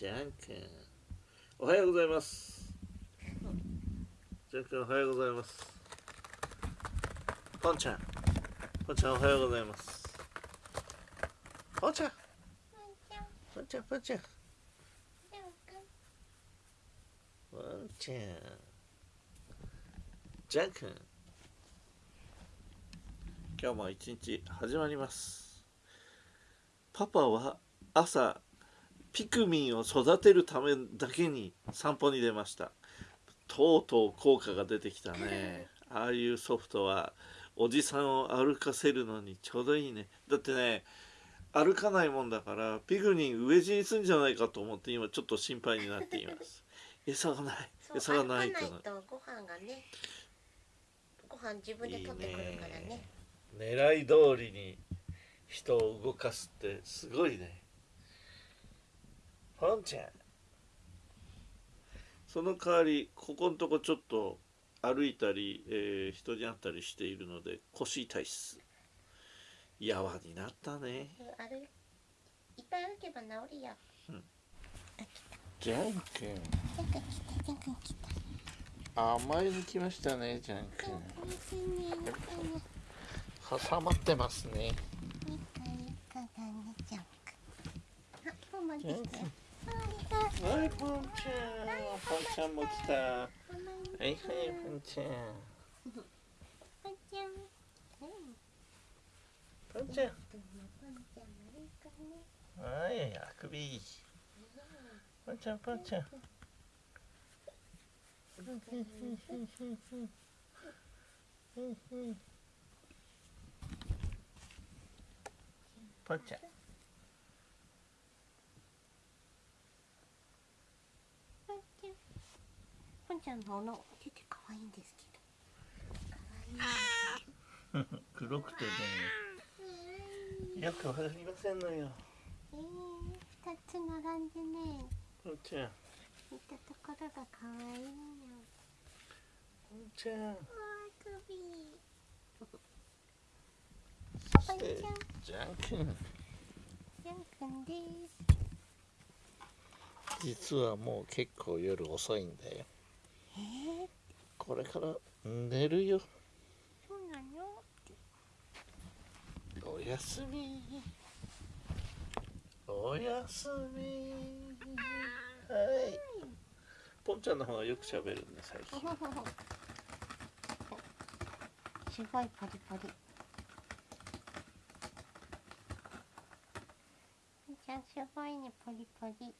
じゃんくん。おはようございます。じゃんくんおはようございます。ポンちゃん。ポンちゃんおはようございます。ポンちゃん。ポンちゃん。ポンちゃんポンちゃん。じゃんくん。今日も一日始まります。パパは朝ピクミンを育てるためだけに散歩に出ました。とうとう効果が出てきたね。ああいうソフトはおじさんを歩かせるのにちょうどいいね。だってね歩かないもんだからピクミン飢え死にするんじゃないかと思って今ちょっと心配になっています。餌がない。餌がないとご飯がねご飯自分で取ってくるからね。狙い通りに人を動かすってすごいねポンちゃんその代わりここのとこちょっと歩いたり、えー、人に会ったりしているので腰痛いっす。やわになったね。歩いいっぱい歩けば治るよ、うん、ジャン君。甘いの来ましたねジャン君。挟まってますね。ジャン君はいポンちゃん。ポンちゃんも来たはいはいポンちゃんポンちゃんポンちゃんはいあくびポンちゃんのおの出て可愛いんですけど。黒くてね。よくわかりませんのよ。ええー、二つ並んでね。ポンちゃん。見たところが可愛いの。ポンちゃん。わ首。そしてジャン君。ジャン君です。実はもう結構夜遅いんだよ。これから。寝るよ。そうなのおやすみ。おやすみ。はい。ポンちゃんの方がよく喋るね最近。すごいパリパリ。ポンちゃんすごいねパリパリ